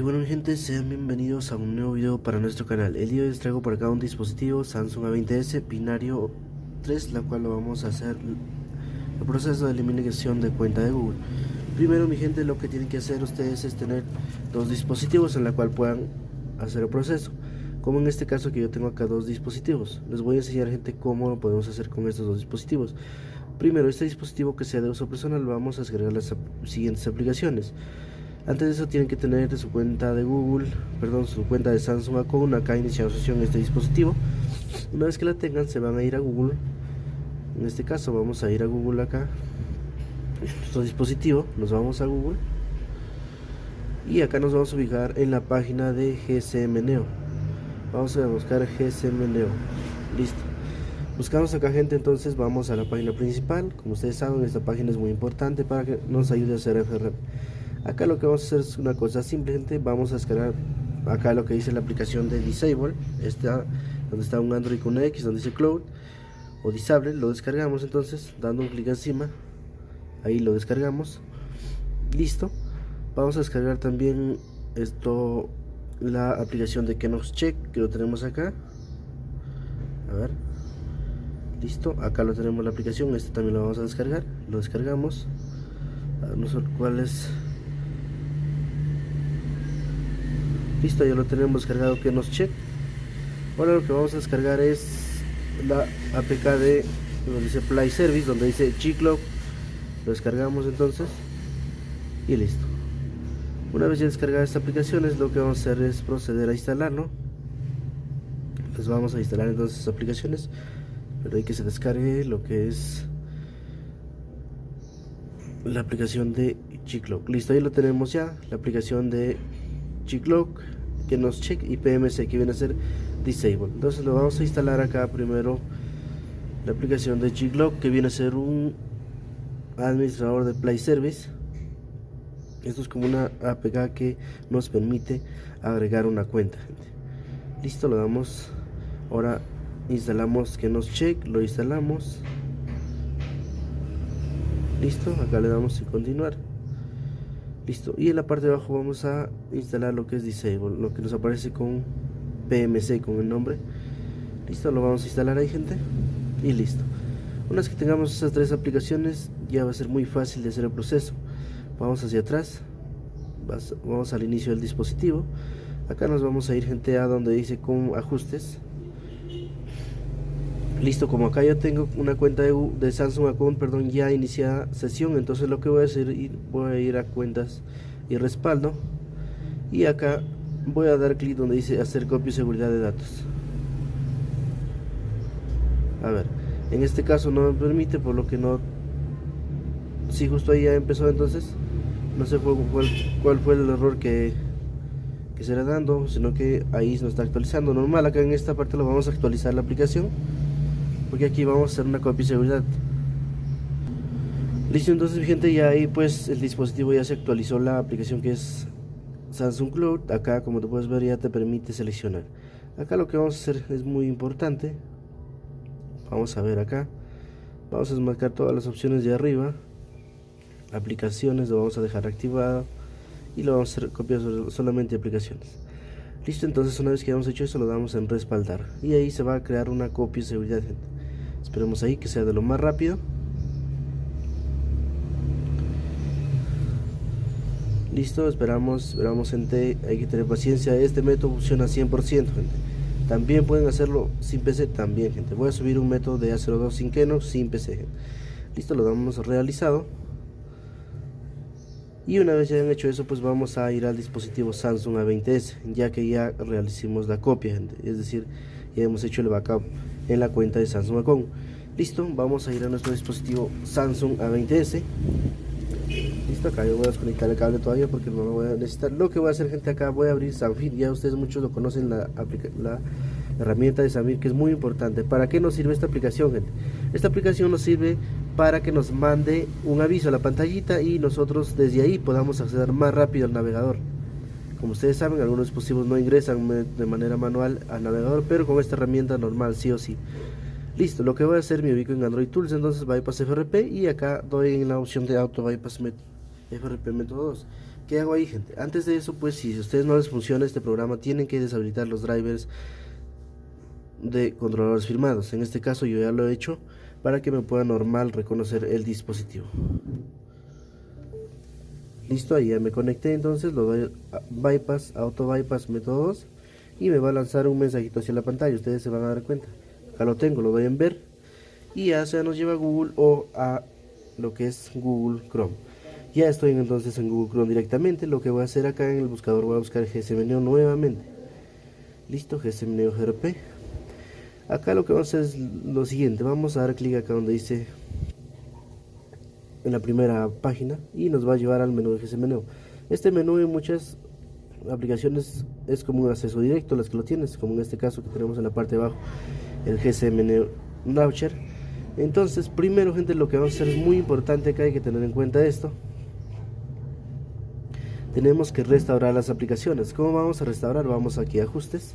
Y bueno gente, sean bienvenidos a un nuevo video para nuestro canal. El día de hoy les traigo por acá un dispositivo Samsung A20s binario 3 La cual lo vamos a hacer el proceso de eliminación de cuenta de Google. Primero mi gente, lo que tienen que hacer ustedes es tener dos dispositivos en la cual puedan hacer el proceso. Como en este caso que yo tengo acá dos dispositivos. Les voy a enseñar gente cómo lo podemos hacer con estos dos dispositivos. Primero, este dispositivo que sea de uso personal vamos a descargar las siguientes aplicaciones antes de eso tienen que tener su cuenta de Google, perdón, su cuenta de Samsung Account acá iniciando sesión este dispositivo. Una vez que la tengan se van a ir a Google. En este caso vamos a ir a Google acá. Nuestro dispositivo, nos vamos a Google. Y acá nos vamos a ubicar en la página de GSM Neo. Vamos a buscar GSM Neo. Listo. Buscamos acá gente, entonces vamos a la página principal. Como ustedes saben, esta página es muy importante para que nos ayude a hacer FRP acá lo que vamos a hacer es una cosa simplemente vamos a descargar acá lo que dice la aplicación de disable está donde está un android con x donde dice cloud o disable lo descargamos entonces dando un clic encima ahí lo descargamos listo. Vamos a descargar también esto la aplicación de Kenox Check que lo tenemos acá. A ver listo acá lo tenemos la aplicación este también lo vamos a descargar lo descargamos. No sé cuál es listo ya lo tenemos cargado que nos check ahora lo que vamos a descargar es la apk de donde dice play service donde dice G-Clock lo descargamos entonces y listo. Una vez ya descargada esta aplicación es lo que vamos a hacer es proceder a instalarlo. Pues vamos a instalar entonces aplicaciones pero hay que se descargue lo que es la aplicación de G-Clock listo ahí lo tenemos ya la aplicación de G-Clock que nos check y PMC que viene a ser disable. Entonces lo vamos a instalar acá primero la aplicación de G-Clock que viene a ser un administrador de Play Service. Esto es como una APK que nos permite agregar una cuenta. Listo lo damos. Ahora instalamos que nos check lo instalamos. Listo acá le damos en continuar listo. Y en la parte de abajo vamos a instalar lo que es disable lo que nos aparece con PMC con el nombre. Listo lo vamos a instalar ahí gente. Y listo. Una vez que tengamos esas tres aplicaciones ya va a ser muy fácil de hacer el proceso. Vamos hacia atrás. Vamos al inicio del dispositivo. Acá nos vamos a ir gente a donde dice con ajustes listo como acá ya tengo una cuenta de, Samsung Account perdón ya iniciada sesión entonces lo que voy a hacer voy a ir a cuentas y respaldo. Y acá voy a dar clic donde dice hacer copia y seguridad de datos. A ver en este caso no me permite por lo que no si justo ahí ya empezó entonces no sé cuál, fue el error que que será dando sino que ahí nos está actualizando. Normal acá en esta parte lo vamos a actualizar la aplicación porque aquí vamos a hacer una copia de seguridad. Listo entonces gente ya ahí pues el dispositivo ya se actualizó la aplicación que es Samsung Cloud. Acá como te puedes ver ya te permite seleccionar. Acá lo que vamos a hacer es muy importante. Vamos a ver acá. Vamos a desmarcar todas las opciones de arriba. Aplicaciones lo vamos a dejar activado y lo vamos a hacer copiar solamente aplicaciones. Listo entonces una vez que hayamos hecho eso lo damos en respaldar. Y ahí se va a crear una copia de seguridad gente esperemos ahí que sea de lo más rápido. Listo esperamos esperamos gente hay que tener paciencia. Este método funciona 100% gente. También pueden hacerlo sin PC también gente. Voy a subir un método de A02 sin Kenox sin PC listo lo damos realizado. Y una vez ya han hecho eso pues vamos a ir al dispositivo Samsung A20s ya que ya realicimos la copia gente. es decir ya hemos hecho el backup en la cuenta de Samsung Account. Listo, vamos a ir a nuestro dispositivo Samsung A20s. Listo, acá yo voy a desconectar el cable todavía porque no lo voy a necesitar. Lo que voy a hacer gente acá, voy a abrir Samfit. Ya ustedes muchos lo conocen, la, herramienta de Samir que es muy importante. ¿Para qué nos sirve esta aplicación gente? Esta aplicación nos sirve para que nos mande un aviso a la pantallita y nosotros desde ahí podamos acceder más rápido al navegador. Como ustedes saben, algunos dispositivos no ingresan de manera manual al navegador, pero con esta herramienta normal, sí o sí. Listo, lo que voy a hacer, me ubico en Android Tools, entonces Bypass FRP y acá doy en la opción de Auto Bypass FRP método 2 ¿qué hago ahí gente? antes de eso pues si a ustedes no les funciona este programa tienen que deshabilitar los drivers de controladores firmados en este caso yo ya lo he hecho para que me pueda normal reconocer el dispositivo listo ahí ya me conecté entonces lo doy bypass auto bypass método 2 y me va a lanzar un mensajito hacia la pantalla ustedes se van a dar cuenta. Acá lo tengo lo doy en ver y ya sea nos lleva a Google o a lo que es Google Chrome. Ya estoy entonces en Google Chrome directamente lo que voy a hacer acá en el buscador voy a buscar GSMNeo nuevamente. Listo GSMNeo GRP acá lo que vamos a hacer es lo siguiente vamos a dar clic acá donde dice en la primera página y nos va a llevar al menú de GSMNeo este menú en muchas aplicaciones es como un acceso directo las que lo tienes como en este caso que tenemos en la parte de abajo el GSMNeo Launcher entonces primero gente lo que vamos a hacer es muy importante que hay que tener en cuenta esto. Tenemos que restaurar las aplicaciones. ¿cómo vamos a restaurar? vamos aquí a ajustes.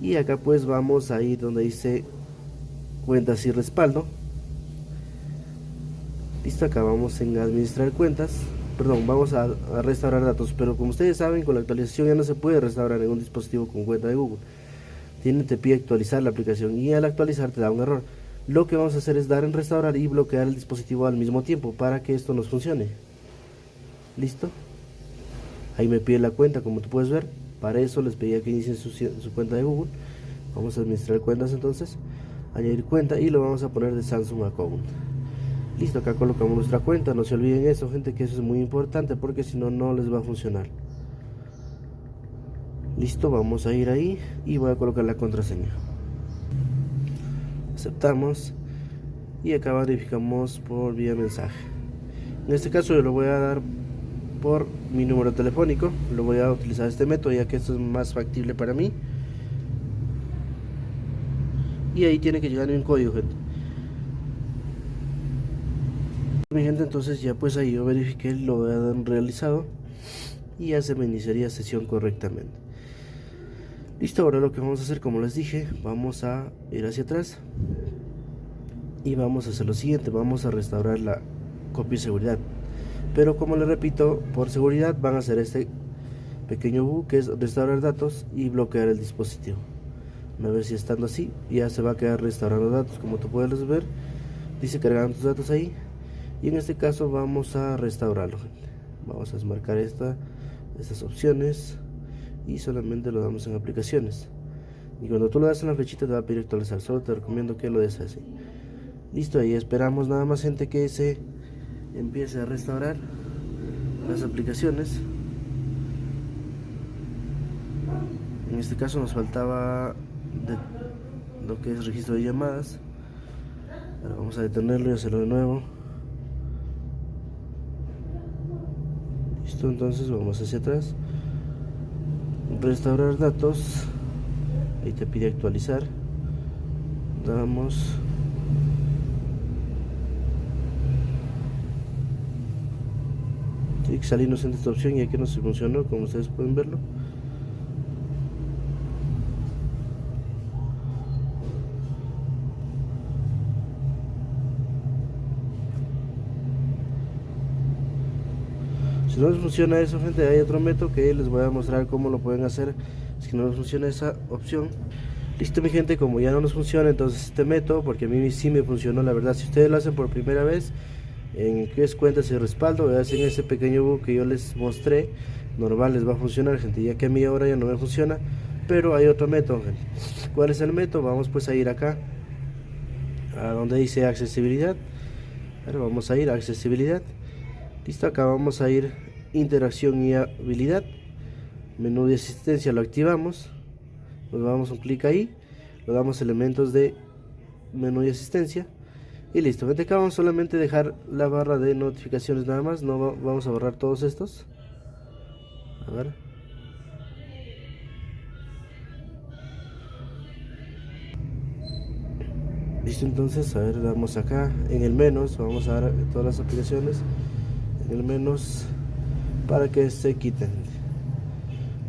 Y acá pues vamos a ir donde dice cuentas y respaldo listo acá vamos en administrar cuentas. Perdón vamos a, restaurar datos pero como ustedes saben con la actualización ya no se puede restaurar un dispositivo con cuenta de Google. Tiene te pide actualizar la aplicación y al actualizar te da un error. Lo que vamos a hacer es dar en restaurar y bloquear el dispositivo al mismo tiempo para que esto nos funcione. Listo. Ahí me pide la cuenta como tú puedes ver. Para eso les pedía que inicien su, cuenta de Google. Vamos a administrar cuentas entonces añadir cuenta y lo vamos a poner de Samsung Account listo acá colocamos nuestra cuenta no se olviden eso gente que eso es muy importante porque si no no les va a funcionar. Listo vamos a ir ahí y voy a colocar la contraseña. Aceptamos y acá verificamos por vía mensaje. En este caso yo lo voy a dar por mi número telefónico lo voy a utilizar este método ya que esto es más factible para mí. Y ahí tiene que llegar un código gente mi gente entonces ya pues ahí yo verifiqué lo han realizado y ya se me iniciaría sesión correctamente. Listo ahora lo que vamos a hacer como les dije vamos a ir hacia atrás y vamos a hacer lo siguiente vamos a restaurar la copia de seguridad. Pero como les repito por seguridad van a hacer este pequeño bug que es restaurar datos y bloquear el dispositivo. A ver si estando así ya se va a quedar restaurando datos. Como tú puedes ver dice cargando tus datos ahí y en este caso vamos a restaurarlo vamos a desmarcar esta, estas opciones y solamente lo damos en aplicaciones. Y cuando tú lo das en la flechita te va a pedir actualizar. Solo te recomiendo que lo des así. Listo ahí esperamos nada más gente que se empiece a restaurar las aplicaciones. En este caso nos faltaba lo que es registro de llamadas. Ahora vamos a detenerlo y hacerlo de nuevo entonces vamos hacia atrás. Restaurar datos. Ahí te pide actualizar. Damos. Que salirnos en esta opción y aquí no se funcionó como ustedes pueden verlo no les funciona eso gente hay otro método que les voy a mostrar cómo lo pueden hacer si no les funciona esa opción listo mi gente como ya no nos funciona entonces este método porque a mí sí me funcionó la verdad si ustedes lo hacen por primera vez en que es cuentas y respaldo hacen ese pequeño bug que yo les mostré normal les va a funcionar gente ya que a mí ahora ya no me funciona pero hay otro método. ¿cuál es el método? vamos pues a ir acá a donde dice accesibilidad vamos a ir a accesibilidad listo acá vamos a ir interacción y habilidad. Menú de asistencia lo activamos. Nos damos un clic ahí. Lo damos elementos de menú de asistencia. Y listo, gente acá vamos solamente a dejar la barra de notificaciones nada más, no vamos a borrar todos estos. A ver. Listo, entonces, a ver, damos acá. En el menos, vamos a dar todas las aplicaciones. En el menos para que se quiten.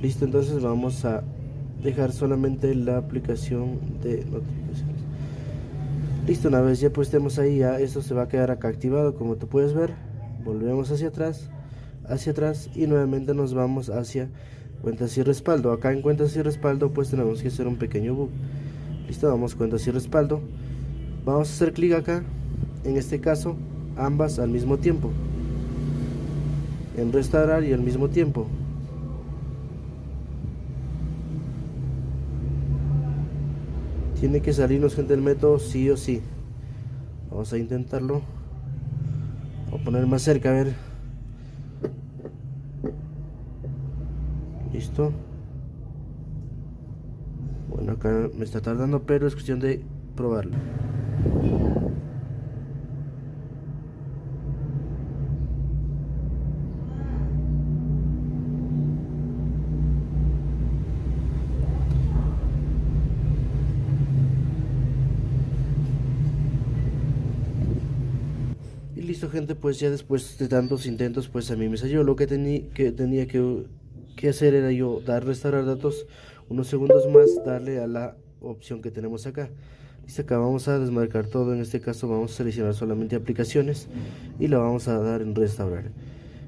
Listo, entonces vamos a dejar solamente la aplicación de notificaciones. Listo una vez ya pues ahí ya esto se va a quedar acá activado como tú puedes ver. Volvemos hacia atrás hacia atrás y nuevamente nos vamos hacia cuentas y respaldo. Acá en cuentas y respaldo pues tenemos que hacer un pequeño bug. Listo vamos cuentas y respaldo. Vamos a hacer clic acá en este caso ambas al mismo tiempo en restaurar y al mismo tiempo. Tiene que salirnos gente del método sí o sí. Vamos a intentarlo. Voy a poner más cerca a ver. Listo. Bueno acá me está tardando pero es cuestión de probarlo listo gente, pues ya después de tantos intentos, pues a mí me salió. Lo que, que tenía que, que, hacer era yo dar restaurar datos unos segundos más, darle a la opción que tenemos acá. Listo, acá vamos a desmarcar todo, en este caso vamos a seleccionar solamente aplicaciones y lo vamos a dar en restaurar.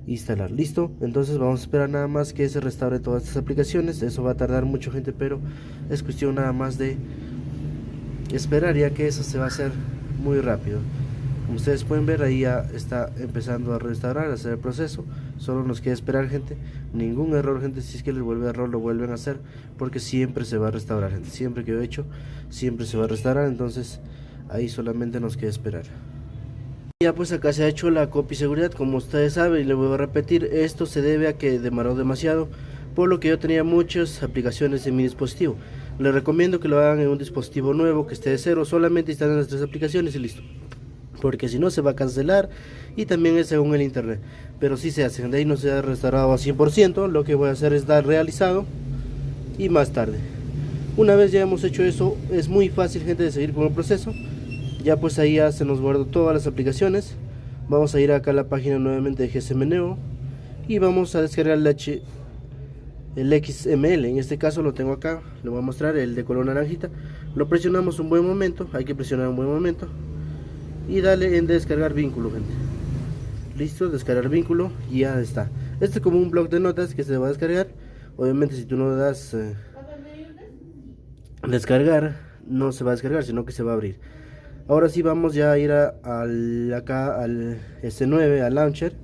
Instalar, listo, entonces vamos a esperar nada más que se restaure todas estas aplicaciones, eso va a tardar mucho gente, pero es cuestión nada más de esperar ya que eso se va a hacer muy rápido. Como ustedes pueden ver, ahí ya está empezando a restaurar, a hacer el proceso. Solo nos queda esperar, gente. Ningún error, gente. Si es que les vuelve error, lo vuelven a hacer. Porque siempre se va a restaurar, gente. Siempre que he hecho, siempre se va a restaurar. Entonces, ahí solamente nos queda esperar. Ya pues acá se ha hecho la copia seguridad. Como ustedes saben, y le voy a repetir, esto se debe a que demoró demasiado. Por lo que yo tenía muchas aplicaciones en mi dispositivo. Les recomiendo que lo hagan en un dispositivo nuevo, que esté de cero. Solamente instalen las tres aplicaciones y listo porque si no se va a cancelar y también es según el internet. Pero si se hace, de ahí no se ha restaurado a 100% lo que voy a hacer es dar realizado y más tarde. Una vez ya hemos hecho eso es muy fácil gente de seguir con el proceso. Ya pues ahí ya se nos guardó todas las aplicaciones. Vamos a ir acá a la página nuevamente de GSM Neo y vamos a descargar el, H, el XML en este caso lo tengo acá lo voy a mostrar el de color naranjita. Lo presionamos un buen momento hay que presionar un buen momento y dale en descargar vínculo gente. Listo descargar vínculo y ya está. Este es como un blog de notas que se va a descargar. Obviamente si tú no das eh, descargar no se va a descargar sino que se va a abrir. Ahora sí vamos ya a ir a, al, acá al S9 al launcher.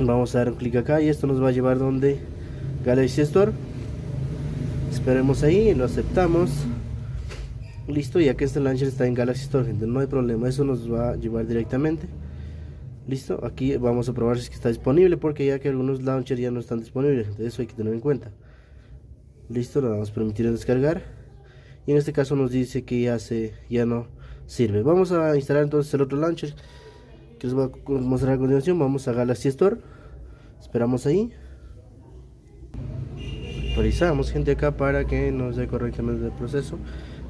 Vamos a dar un clic acá y esto nos va a llevar donde Galaxy Store. Esperemos ahí lo aceptamos listo ya que este launcher está en Galaxy Store gente no hay problema eso nos va a llevar directamente. Listo aquí vamos a probar si está disponible porque ya que algunos launchers ya no están disponibles eso hay que tener en cuenta. Listo lo vamos a permitir descargar. Y en este caso nos dice que ya se ya no sirve. Vamos a instalar entonces el otro launcher que les voy a mostrar a continuación. Vamos a Galaxy Store. Esperamos ahí. Actualizamos gente acá para que nos dé correctamente el proceso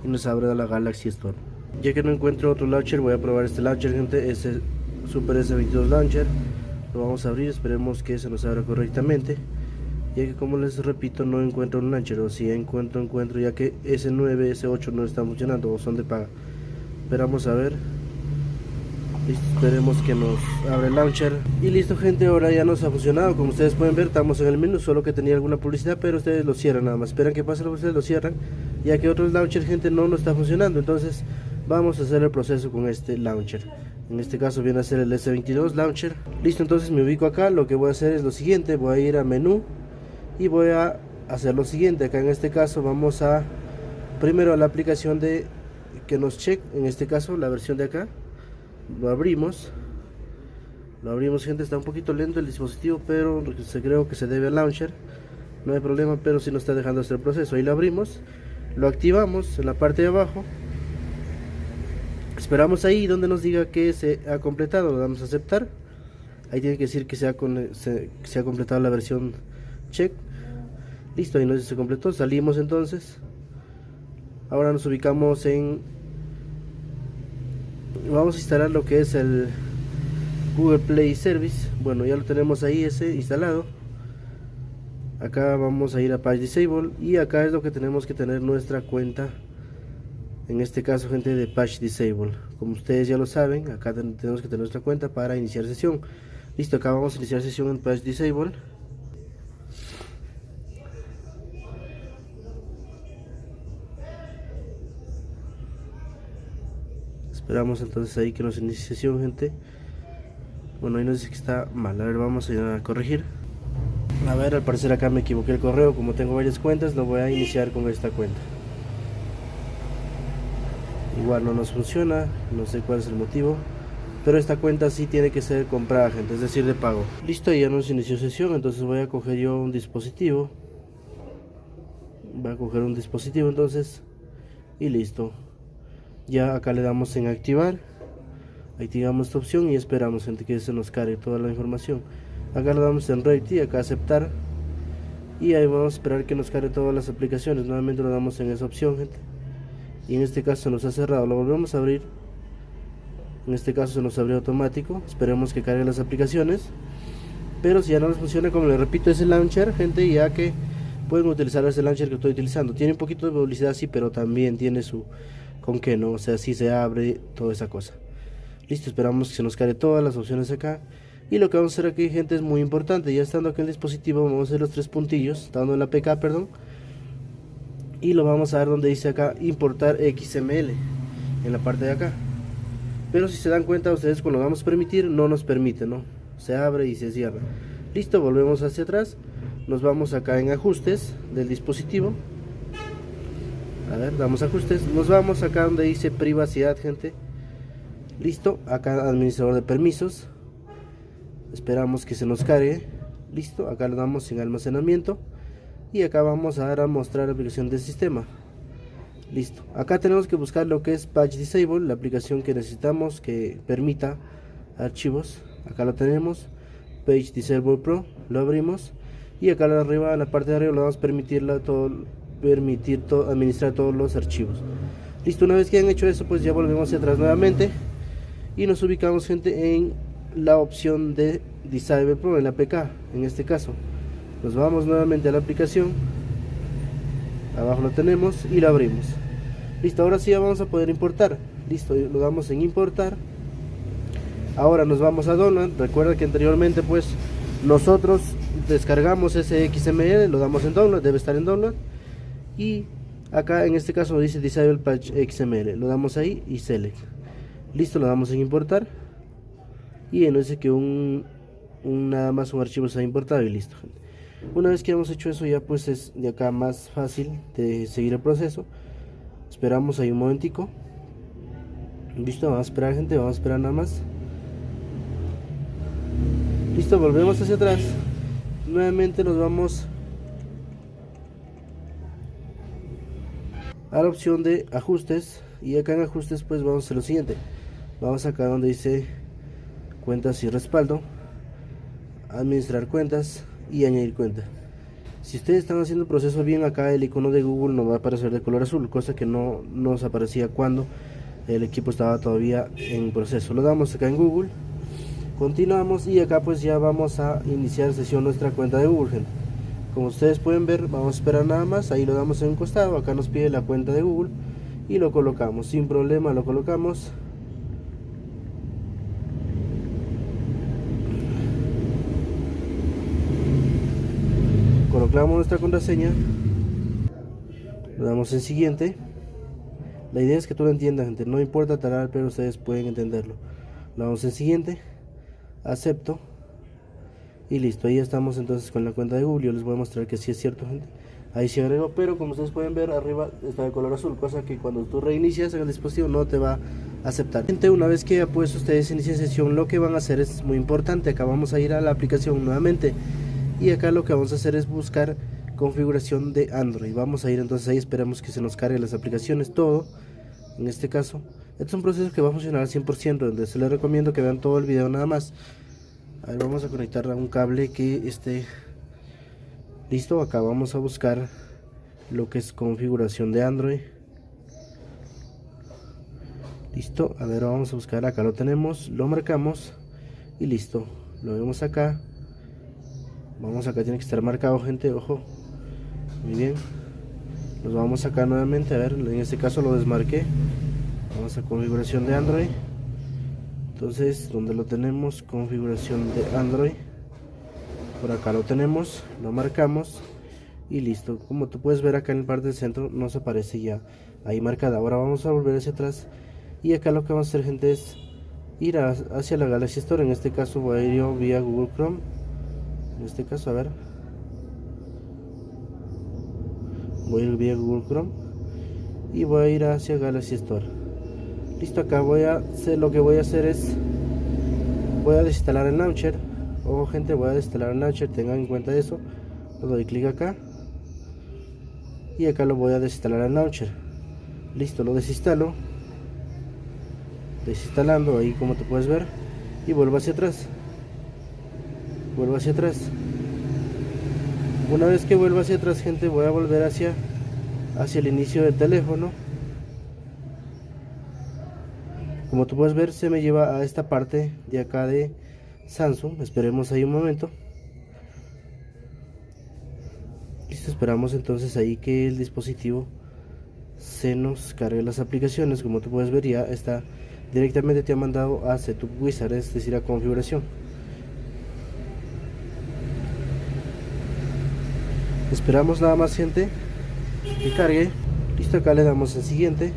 y nos abre la Galaxy Store ya que no encuentro otro launcher voy a probar este launcher gente. Ese Super S22 launcher. Lo vamos a abrir esperemos que se nos abra correctamente. Ya que como les repito no encuentro un launcher o si encuentro encuentro ya que S9 S8 no está funcionando o son de paga. Esperamos a ver. Esperemos que nos abra el launcher. Y listo gente ahora ya nos ha funcionado. Como ustedes pueden ver estamos en el menú solo que tenía alguna publicidad pero ustedes lo cierran nada más. Esperan que pase lo cierran ya que otros launcher gente no nos está funcionando. Entonces vamos a hacer el proceso con este launcher. En este caso viene a ser el S22 launcher. Listo entonces me ubico acá. Lo que voy a hacer es lo siguiente. Voy a ir a menú y voy a hacer lo siguiente. Acá en este caso vamos a primero a la aplicación de que nos check en este caso la versión de acá. Lo abrimos. Lo abrimos gente está un poquito lento el dispositivo pero se creo que se debe al launcher. No hay problema pero si no está dejando hacer el proceso. Ahí lo abrimos lo activamos en la parte de abajo esperamos ahí donde nos diga que se ha completado lo damos a aceptar. Ahí tiene que decir que se ha, se, ha completado la versión check. Listo ahí nos se completó salimos entonces. Ahora nos ubicamos en vamos a instalar lo que es el Google Play Service. Bueno ya lo tenemos ahí ese instalado acá vamos a ir a Page Disable y acá es lo que tenemos que tener nuestra cuenta en este caso gente de patch disable. Como ustedes ya lo saben acá tenemos que tener nuestra cuenta para iniciar sesión. Listo acá vamos a iniciar sesión en patch disable. Esperamos entonces ahí que nos inicie sesión gente. Bueno ahí nos dice que está mal. A ver vamos a, a corregir a ver al parecer acá me equivoqué el correo. Como tengo varias cuentas lo voy a iniciar con esta cuenta. Igual no nos funciona no sé cuál es el motivo pero esta cuenta sí tiene que ser comprada gente es decir de pago. Listo ya nos inició sesión entonces voy a coger yo un dispositivo. Voy a coger un dispositivo entonces y listo. Ya acá le damos en activar. Activamos esta opción y esperamos gente que se nos cargue toda la información acá le damos en ready acá aceptar. Y ahí vamos a esperar que nos cargue todas las aplicaciones. Nuevamente le damos en esa opción gente. Y en este caso se nos ha cerrado. Lo volvemos a abrir. En este caso se nos abrió automático. Esperemos que cargue las aplicaciones. Pero si ya no les funciona como les repito ese launcher gente ya que pueden utilizar ese launcher que estoy utilizando. Tiene un poquito de publicidad sí pero también tiene su con que no o sea si se abre toda esa cosa. Listo esperamos que se nos cargue todas las opciones acá y lo que vamos a hacer aquí gente es muy importante. Ya estando aquí en el dispositivo vamos a hacer los tres puntillos dando en la pk perdón. Y lo vamos a ver donde dice acá importar XML en la parte de acá. Pero si se dan cuenta ustedes cuando vamos a permitir no nos permite no se abre y se cierra. Listo volvemos hacia atrás. Nos vamos acá en ajustes del dispositivo. A ver damos ajustes. Nos vamos acá donde dice privacidad gente. Listo acá administrador de permisos esperamos que se nos cargue. Listo acá le damos en almacenamiento. Y acá vamos a dar a mostrar la aplicación del sistema. Listo acá tenemos que buscar lo que es patch disable la aplicación que necesitamos que permita archivos. Acá lo tenemos page disable pro lo abrimos. Y acá arriba en la parte de arriba le vamos a todo permitir administrar todos los archivos. Listo una vez que han hecho eso pues ya volvemos hacia atrás nuevamente. Y nos ubicamos gente en la opción de disable pro en la pk en este caso. Nos vamos nuevamente a la aplicación. Abajo lo tenemos y lo abrimos. Listo ahora sí vamos a poder importar. Listo lo damos en importar. Ahora nos vamos a download recuerda que anteriormente pues nosotros descargamos ese XML lo damos en download debe estar en download y acá en este caso dice disable patch XML lo damos ahí y select. Listo lo damos en importar y no dice que un, un, nada más un archivo se ha importado y listo una vez que hemos hecho eso ya pues es de acá más fácil de seguir el proceso. Esperamos ahí un momentico. Listo vamos a esperar gente vamos a esperar nada más. Listo volvemos hacia atrás. Nuevamente nos vamos a la opción de ajustes. Y acá en ajustes pues vamos a hacer lo siguiente. Vamos acá donde dice cuentas y respaldo administrar cuentas y añadir cuenta. Si ustedes están haciendo el proceso bien acá el icono de Google no va a aparecer de color azul cosa que no nos aparecía cuando el equipo estaba todavía en proceso. Lo damos acá en Google continuamos y acá pues ya vamos a iniciar sesión nuestra cuenta de Google como ustedes pueden ver vamos a esperar nada más ahí lo damos en un costado acá nos pide la cuenta de Google y lo colocamos. Sin problema lo colocamos colocamos nuestra contraseña le damos en siguiente. La idea es que tú lo entiendas gente. No importa talar pero ustedes pueden entenderlo. Le damos en siguiente. Acepto. Y listo ahí estamos entonces con la cuenta de Google. Yo les voy a mostrar que sí es cierto gente. Ahí se agregó pero como ustedes pueden ver arriba está de color azul cosa que cuando tú reinicias el dispositivo no te va a aceptar. Gente una vez que pues ustedes inician sesión lo que van a hacer es muy importante. Acá vamos a ir a la aplicación nuevamente y acá lo que vamos a hacer es buscar configuración de Android. Vamos a ir entonces ahí esperamos que se nos cargue las aplicaciones todo en este caso. Este es un proceso que va a funcionar al 100% donde se les recomiendo que vean todo el video nada más. A ver, vamos a conectar a un cable que esté listo. Acá vamos a buscar lo que es configuración de Android. Listo a ver vamos a buscar. Acá lo tenemos lo marcamos y listo. Lo vemos acá vamos acá tiene que estar marcado gente ojo. Muy bien. Nos vamos acá nuevamente a ver en este caso lo desmarqué. Vamos a configuración de Android. Entonces donde lo tenemos configuración de Android. Por acá lo tenemos lo marcamos y listo. Como tú puedes ver acá en el parte del centro nos aparece ya ahí marcada. Ahora vamos a volver hacia atrás y acá lo que vamos a hacer gente es ir hacia la Galaxy Store. En este caso voy a ir yo vía Google Chrome en este caso a ver. Voy a ir vía Google Chrome y voy a ir hacia Galaxy Store. Listo acá voy a hacer lo que voy a hacer es voy a desinstalar el launcher. Ojo gente voy a desinstalar el launcher tengan en cuenta eso. Le doy clic acá y acá lo voy a desinstalar el launcher. Listo lo desinstalo. Desinstalando ahí como te puedes ver y vuelvo hacia atrás vuelvo hacia atrás. Una vez que vuelva hacia atrás gente voy a volver hacia hacia el inicio del teléfono. Como tú puedes ver se me lleva a esta parte de acá de Samsung. Esperemos ahí un momento. Listo esperamos entonces ahí que el dispositivo se nos cargue las aplicaciones. Como tú puedes ver ya está directamente te ha mandado a Setup Wizard es decir a configuración esperamos nada más gente que cargue. Listo acá le damos al siguiente.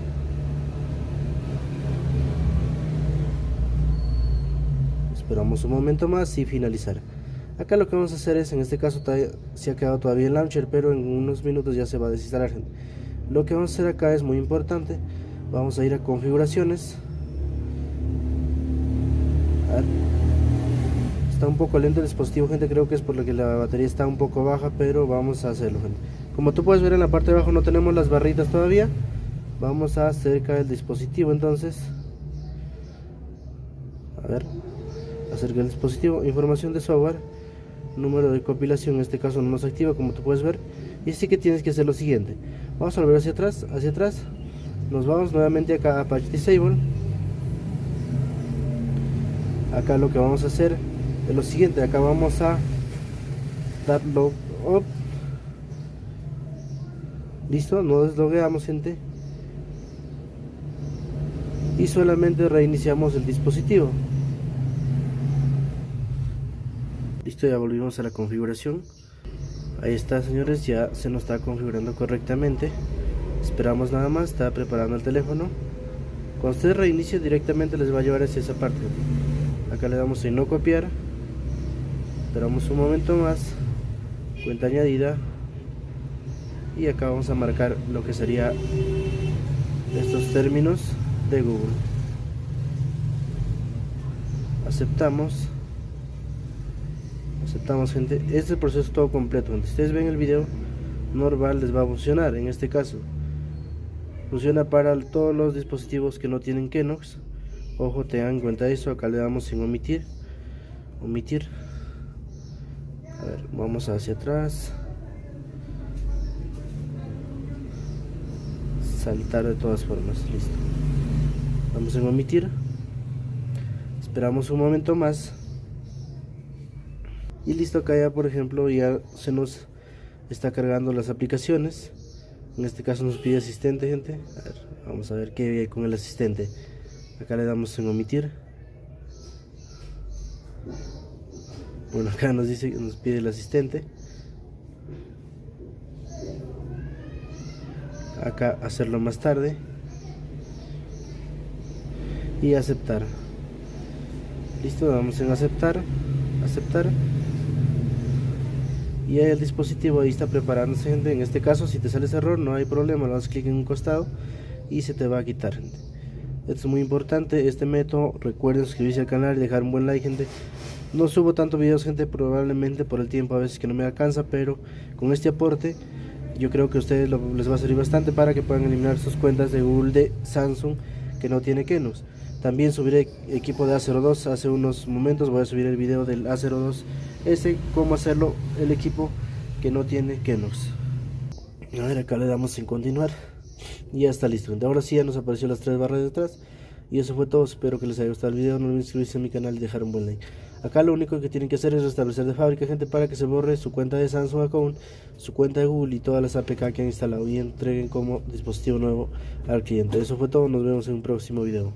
Esperamos un momento más y finalizar. Acá lo que vamos a hacer es en este caso se ha quedado todavía el launcher pero en unos minutos ya se va a desinstalar lo que vamos a hacer acá es muy importante. Vamos a ir a configuraciones está un poco lento el dispositivo gente creo que es por lo que la batería está un poco baja pero vamos a hacerlo gente. Como tú puedes ver en la parte de abajo no tenemos las barritas todavía. Vamos a acercar el dispositivo entonces. A ver acerca el dispositivo. Información de software número de compilación en este caso no nos activa como tú puedes ver. Y así que tienes que hacer lo siguiente. Vamos a volver hacia atrás hacia atrás. Nos vamos nuevamente acá a Apache Disable. Acá lo que vamos a hacer es lo siguiente acá vamos a dar log up listo no deslogueamos gente. Y solamente reiniciamos el dispositivo. Listo ya volvimos a la configuración. Ahí está señores ya se nos está configurando correctamente. Esperamos nada más está preparando el teléfono. Cuando ustedes reinicien directamente les va a llevar hacia esa parte. Acá le damos en no copiar esperamos un momento más cuenta añadida y acá vamos a marcar lo que sería estos términos de Google. Aceptamos. Aceptamos gente. Este es proceso todo completo si ustedes ven el video normal les va a funcionar. En este caso funciona para todos los dispositivos que no tienen Kenox. Ojo tengan en cuenta eso. Acá le damos en omitir. Omitir vamos hacia atrás. Saltar de todas formas listo. Vamos en omitir. Esperamos un momento más. Y listo acá ya por ejemplo ya se nos está cargando las aplicaciones. En este caso nos pide asistente gente. Vamos a ver qué hay con el asistente. Acá le damos en omitir bueno acá nos dice que nos pide el asistente. Acá hacerlo más tarde. Y aceptar. Listo damos en aceptar aceptar. Y el dispositivo ahí está preparándose gente. En este caso si te sale error no hay problema. Lo das clic en un costado y se te va a quitar esto es muy importante este método. Recuerden suscribirse al canal y dejar un buen like gente no subo tantos videos gente probablemente por el tiempo a veces que no me alcanza pero con este aporte yo creo que a ustedes les va a servir bastante para que puedan eliminar sus cuentas de Google de Samsung que no tiene Kenus también subiré equipo de A02 hace unos momentos voy a subir el video del A02 ese cómo hacerlo el equipo que no tiene Kenus a ver acá le damos en continuar. Y ya está listo ahora sí ya nos apareció las tres barras de atrás. Y eso fue todo, espero que les haya gustado el video, no olviden suscribirse a mi canal y dejar un buen like. Acá lo único que tienen que hacer es restablecer de fábrica, gente, para que se borre su cuenta de Samsung Account, su cuenta de Google y todas las APK que han instalado y entreguen como dispositivo nuevo al cliente. Eso fue todo, nos vemos en un próximo video.